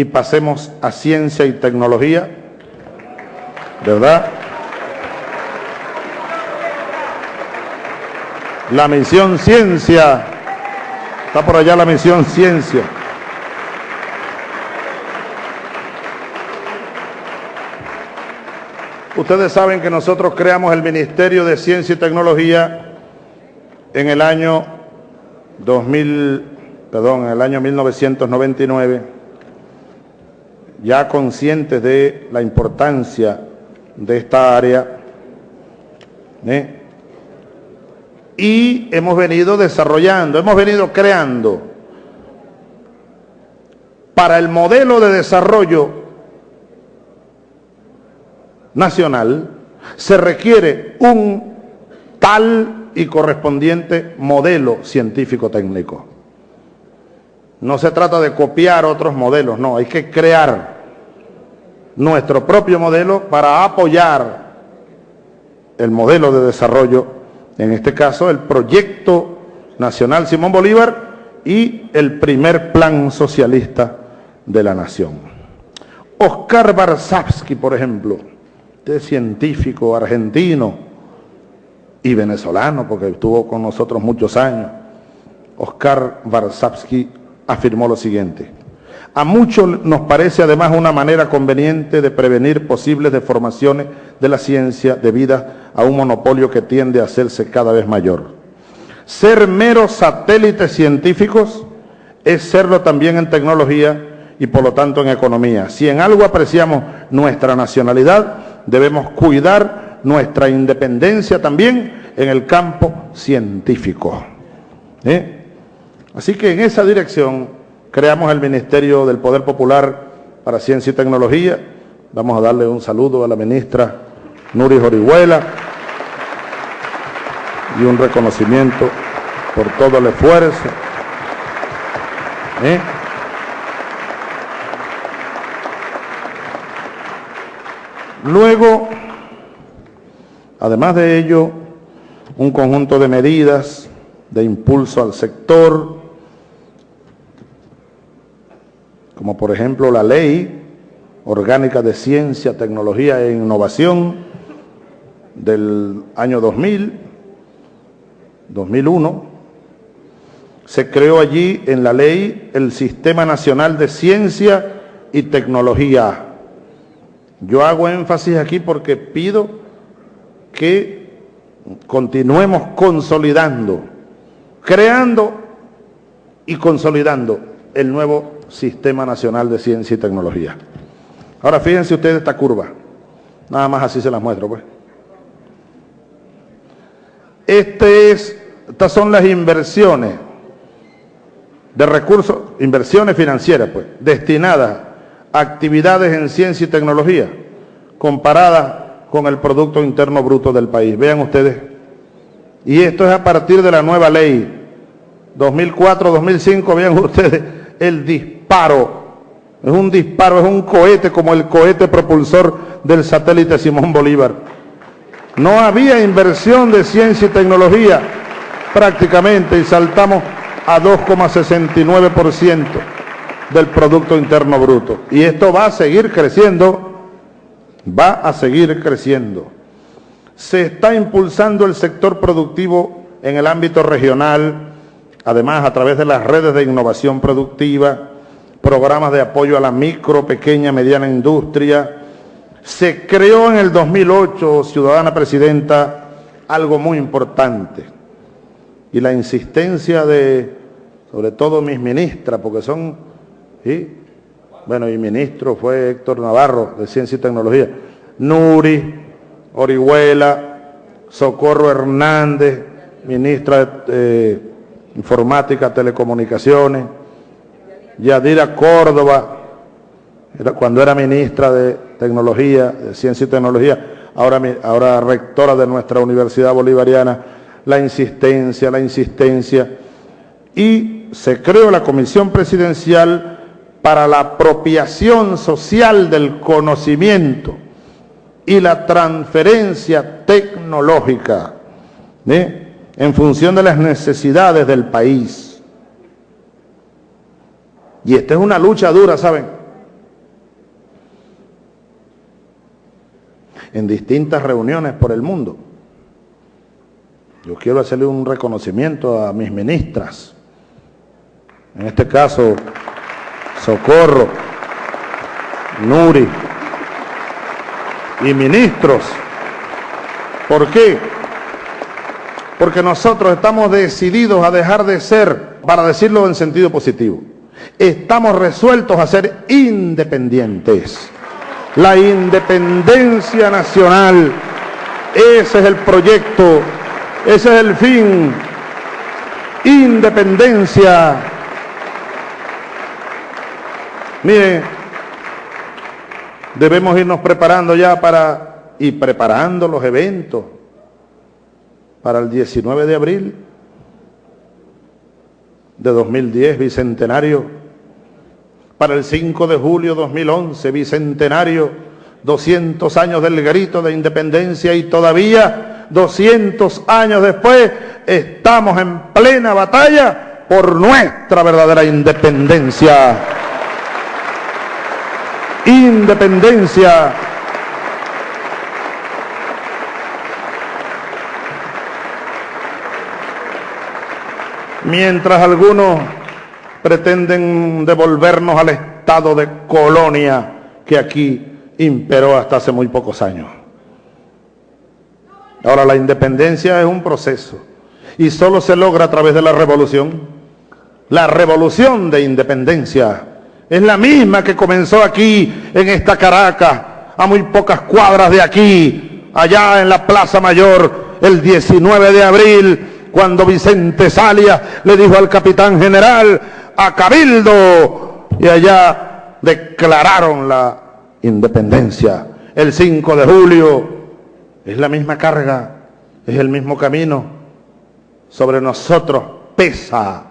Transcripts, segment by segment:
y pasemos a ciencia y tecnología, ¿verdad? La misión ciencia, está por allá la misión ciencia. Ustedes saben que nosotros creamos el Ministerio de Ciencia y Tecnología en el año 2000, perdón, en el año 1999, ya conscientes de la importancia de esta área. ¿eh? Y hemos venido desarrollando, hemos venido creando para el modelo de desarrollo nacional, se requiere un tal y correspondiente modelo científico-técnico. No se trata de copiar otros modelos, no, hay que crear nuestro propio modelo para apoyar el modelo de desarrollo, en este caso el proyecto nacional Simón Bolívar y el primer plan socialista de la nación. Oscar Barzabsky, por ejemplo, este científico argentino y venezolano, porque estuvo con nosotros muchos años, Oscar Barzabsky afirmó lo siguiente. A muchos nos parece además una manera conveniente de prevenir posibles deformaciones de la ciencia debidas a un monopolio que tiende a hacerse cada vez mayor. Ser meros satélites científicos es serlo también en tecnología y por lo tanto en economía. Si en algo apreciamos nuestra nacionalidad, debemos cuidar nuestra independencia también en el campo científico. ¿Eh? Así que en esa dirección creamos el Ministerio del Poder Popular para Ciencia y Tecnología. Vamos a darle un saludo a la ministra Nuri Orihuela y un reconocimiento por todo el esfuerzo. ¿Eh? Luego, además de ello, un conjunto de medidas de impulso al sector, como por ejemplo la Ley Orgánica de Ciencia, Tecnología e Innovación del año 2000, 2001, se creó allí en la ley el Sistema Nacional de Ciencia y Tecnología, yo hago énfasis aquí porque pido que continuemos consolidando, creando y consolidando el nuevo Sistema Nacional de Ciencia y Tecnología. Ahora fíjense ustedes esta curva, nada más así se las muestro pues. Este es, estas son las inversiones de recursos, inversiones financieras pues, destinadas actividades en ciencia y tecnología comparadas con el Producto Interno Bruto del país. Vean ustedes. Y esto es a partir de la nueva ley 2004-2005, vean ustedes el disparo. Es un disparo, es un cohete como el cohete propulsor del satélite Simón Bolívar. No había inversión de ciencia y tecnología prácticamente y saltamos a 2,69% del Producto Interno Bruto. Y esto va a seguir creciendo, va a seguir creciendo. Se está impulsando el sector productivo en el ámbito regional, además a través de las redes de innovación productiva, programas de apoyo a la micro, pequeña, mediana industria. Se creó en el 2008, ciudadana presidenta, algo muy importante. Y la insistencia de, sobre todo mis ministras, porque son. Bueno, y ministro fue Héctor Navarro, de Ciencia y Tecnología. Nuri, Orihuela, Socorro Hernández, ministra de eh, Informática, Telecomunicaciones. Yadira Córdoba, cuando era ministra de Tecnología, de Ciencia y Tecnología, ahora, ahora rectora de nuestra Universidad Bolivariana, la insistencia, la insistencia. Y se creó la Comisión Presidencial para la apropiación social del conocimiento y la transferencia tecnológica en función de las necesidades del país. Y esta es una lucha dura, ¿saben? En distintas reuniones por el mundo. Yo quiero hacerle un reconocimiento a mis ministras. En este caso, Socorro, Nuri y ministros. ¿Por qué? Porque nosotros estamos decididos a dejar de ser, para decirlo en sentido positivo, estamos resueltos a ser independientes. La independencia nacional, ese es el proyecto, ese es el fin. Independencia. Miren, debemos irnos preparando ya para y preparando los eventos para el 19 de abril de 2010, bicentenario, para el 5 de julio 2011, bicentenario, 200 años del grito de independencia y todavía 200 años después estamos en plena batalla por nuestra verdadera independencia. Independencia mientras algunos pretenden devolvernos al estado de colonia que aquí imperó hasta hace muy pocos años. Ahora la independencia es un proceso y solo se logra a través de la revolución. La revolución de independencia es la misma que comenzó aquí en esta Caracas, a muy pocas cuadras de aquí, allá en la Plaza Mayor, el 19 de abril cuando Vicente Salia le dijo al capitán general, a Cabildo, y allá declararon la independencia. El 5 de julio es la misma carga, es el mismo camino. Sobre nosotros pesa.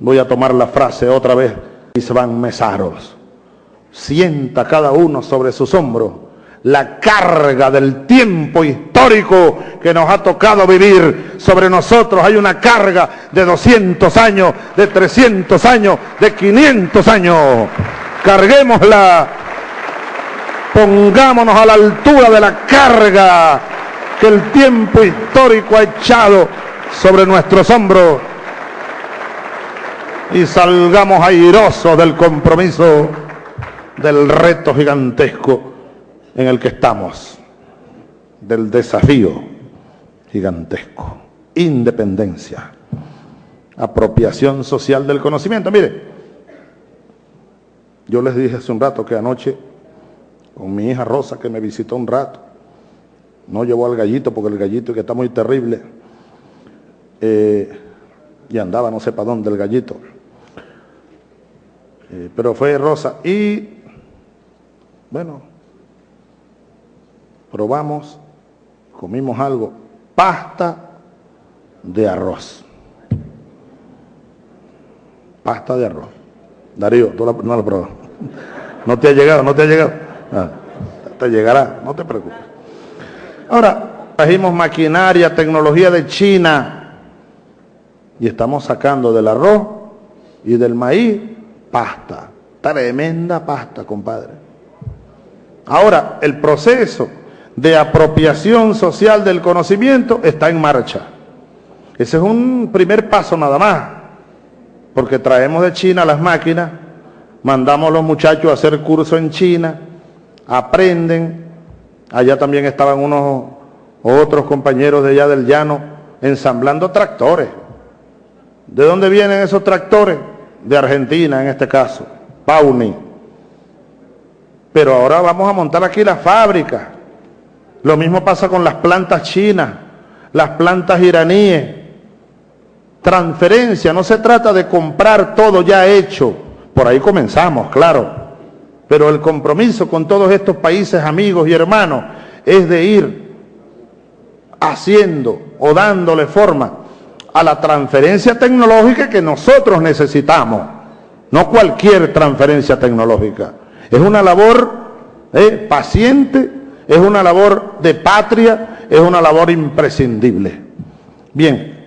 Voy a tomar la frase otra vez. Y se van mesaros. Sienta cada uno sobre sus hombros la carga del tiempo histórico que nos ha tocado vivir sobre nosotros. Hay una carga de 200 años, de 300 años, de 500 años. Carguémosla, pongámonos a la altura de la carga que el tiempo histórico ha echado sobre nuestros hombros y salgamos airosos del compromiso del reto gigantesco en el que estamos, del desafío gigantesco, independencia, apropiación social del conocimiento. Mire, yo les dije hace un rato que anoche, con mi hija Rosa, que me visitó un rato, no llevó al gallito porque el gallito que está muy terrible, eh, y andaba no sé para dónde el gallito, eh, pero fue Rosa y, bueno, probamos, comimos algo, pasta de arroz. Pasta de arroz. Darío, tú no lo probas. No te ha llegado, no te ha llegado. Ah, te llegará, no te preocupes. Ahora, trajimos maquinaria, tecnología de China y estamos sacando del arroz y del maíz pasta. Tremenda pasta, compadre. Ahora, el proceso de apropiación social del conocimiento está en marcha. Ese es un primer paso nada más, porque traemos de China las máquinas, mandamos a los muchachos a hacer curso en China, aprenden, allá también estaban unos otros compañeros de allá del llano ensamblando tractores. ¿De dónde vienen esos tractores? De Argentina en este caso, Pauni. Pero ahora vamos a montar aquí la fábrica lo mismo pasa con las plantas chinas, las plantas iraníes. Transferencia, no se trata de comprar todo ya hecho. Por ahí comenzamos, claro. Pero el compromiso con todos estos países amigos y hermanos es de ir haciendo o dándole forma a la transferencia tecnológica que nosotros necesitamos. No cualquier transferencia tecnológica. Es una labor eh, paciente es una labor de patria, es una labor imprescindible. Bien,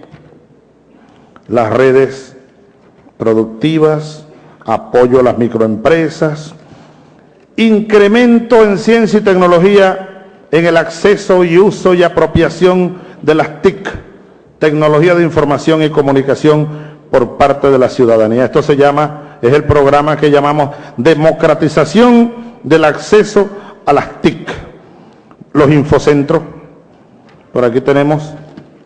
las redes productivas, apoyo a las microempresas, incremento en ciencia y tecnología en el acceso y uso y apropiación de las TIC, tecnología de información y comunicación por parte de la ciudadanía. Esto se llama, es el programa que llamamos democratización del acceso a las TIC, los infocentros. Por aquí tenemos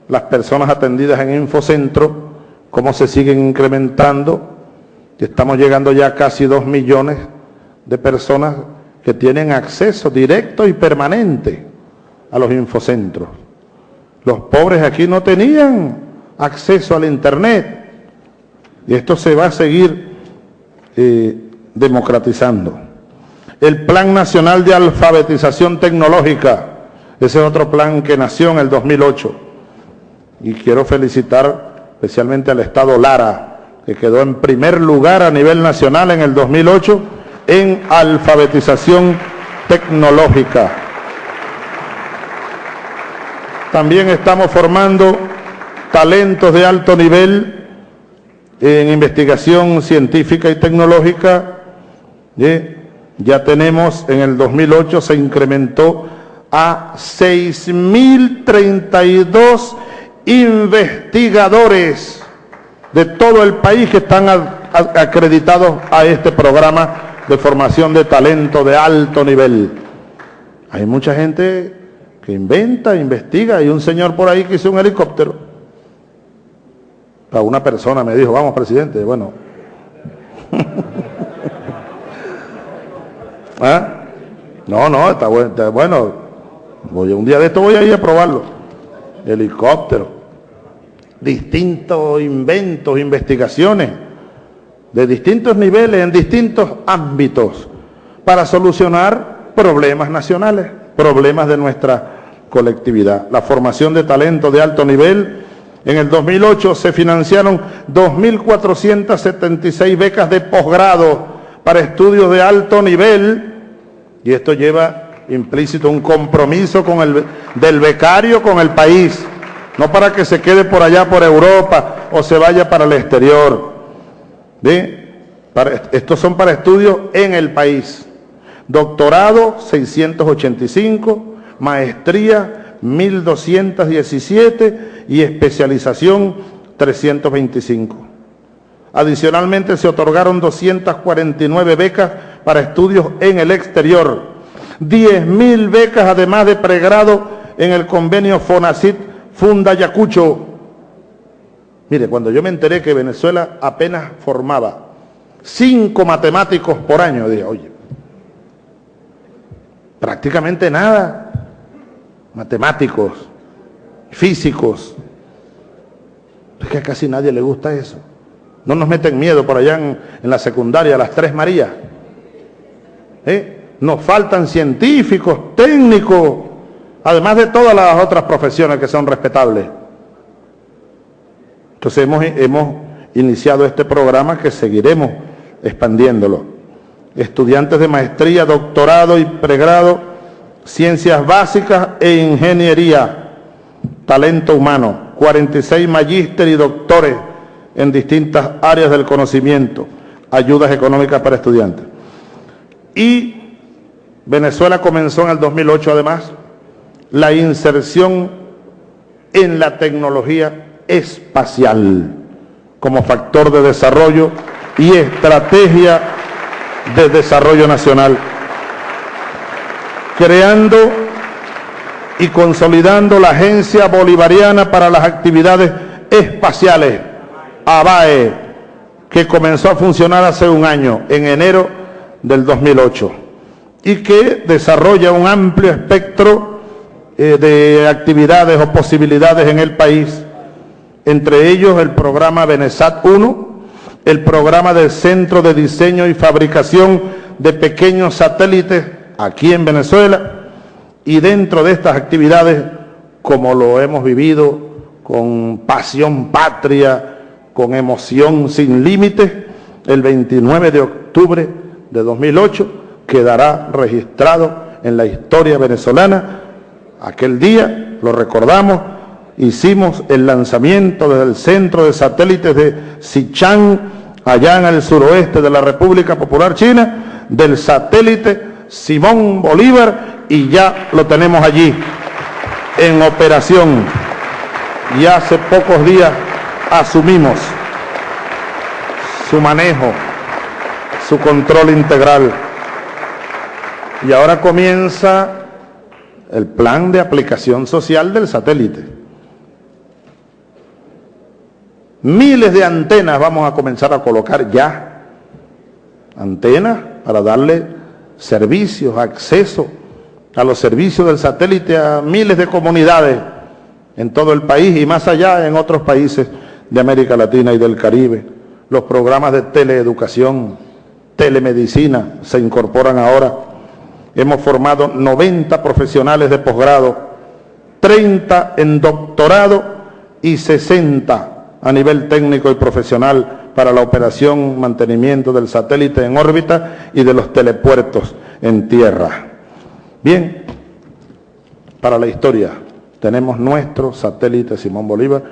las personas atendidas en infocentro, cómo se siguen incrementando. Estamos llegando ya a casi dos millones de personas que tienen acceso directo y permanente a los infocentros. Los pobres aquí no tenían acceso al Internet y esto se va a seguir eh, democratizando. El Plan Nacional de Alfabetización Tecnológica, ese es otro plan que nació en el 2008 y quiero felicitar especialmente al Estado Lara, que quedó en primer lugar a nivel nacional en el 2008 en alfabetización tecnológica. También estamos formando talentos de alto nivel en investigación científica y tecnológica. Ya tenemos, en el 2008 se incrementó a 6.032 investigadores de todo el país que están acreditados a este programa de formación de talento de alto nivel. Hay mucha gente que inventa, investiga. Hay un señor por ahí que hizo un helicóptero. Una persona me dijo, vamos presidente, bueno. ¿Ah? No, no, está bueno. Está bueno. Un día de esto voy a ir a probarlo. Helicóptero. Distintos inventos, investigaciones de distintos niveles, en distintos ámbitos, para solucionar problemas nacionales, problemas de nuestra colectividad. La formación de talento de alto nivel. En el 2008 se financiaron 2.476 becas de posgrado para estudios de alto nivel y esto lleva implícito un compromiso con el, del becario con el país, no para que se quede por allá por Europa o se vaya para el exterior. Estos son para estudios en el país. Doctorado 685, maestría 1217 y especialización 325. Adicionalmente se otorgaron 249 becas para estudios en el exterior, 10.000 becas además de pregrado en el convenio FONACIT Funda Yacucho Mire, cuando yo me enteré que Venezuela apenas formaba cinco matemáticos por año, dije, oye, prácticamente nada, matemáticos, físicos, es que a casi nadie le gusta eso. No nos meten miedo por allá en, la secundaria, las tres Marías. ¿Eh? Nos faltan científicos, técnicos, además de todas las otras profesiones que son respetables. Entonces hemos, hemos iniciado este programa que seguiremos expandiéndolo. Estudiantes de maestría, doctorado y pregrado, ciencias básicas e ingeniería, talento humano, 46 magíster y doctores en distintas áreas del conocimiento, ayudas económicas para estudiantes. Y Venezuela comenzó en el 2008 además la inserción en la tecnología espacial como factor de desarrollo y estrategia de desarrollo nacional, creando y consolidando la Agencia Bolivariana para las Actividades Espaciales, ABAE, que comenzó a funcionar hace un año, en enero del 2008, y que desarrolla un amplio espectro eh, de actividades o posibilidades en el país entre ellos el programa Benesat 1, el programa del Centro de Diseño y Fabricación de Pequeños Satélites aquí en Venezuela, y dentro de estas actividades, como lo hemos vivido con pasión patria, con emoción sin límites, el 29 de octubre de 2008 quedará registrado en la historia venezolana. Aquel día, lo recordamos, hicimos el lanzamiento desde el centro de satélites de Sichang, allá en el suroeste de la República Popular China, del satélite Simón Bolívar y ya lo tenemos allí en operación. Y hace pocos días asumimos su manejo, su control integral. Y ahora comienza el plan de aplicación social del satélite. Miles de antenas vamos a comenzar a colocar ya. Antenas para darle servicios, acceso a los servicios del satélite a miles de comunidades en todo el país y más allá en otros países de América Latina y del Caribe. Los programas de teleeducación, telemedicina se incorporan ahora. Hemos formado 90 profesionales de posgrado, 30 en doctorado y 60 a nivel técnico y profesional para la operación, mantenimiento del satélite en órbita y de los telepuertos en tierra. Bien, para la historia tenemos nuestro satélite Simón Bolívar.